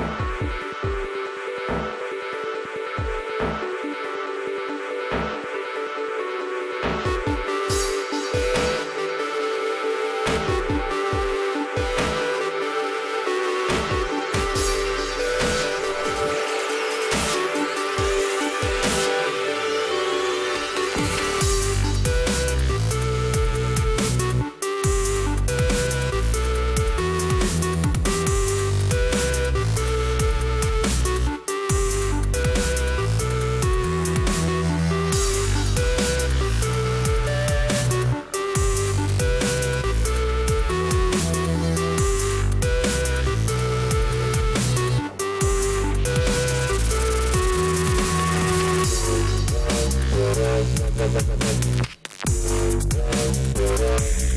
you.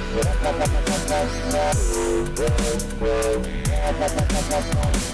We'll be right back.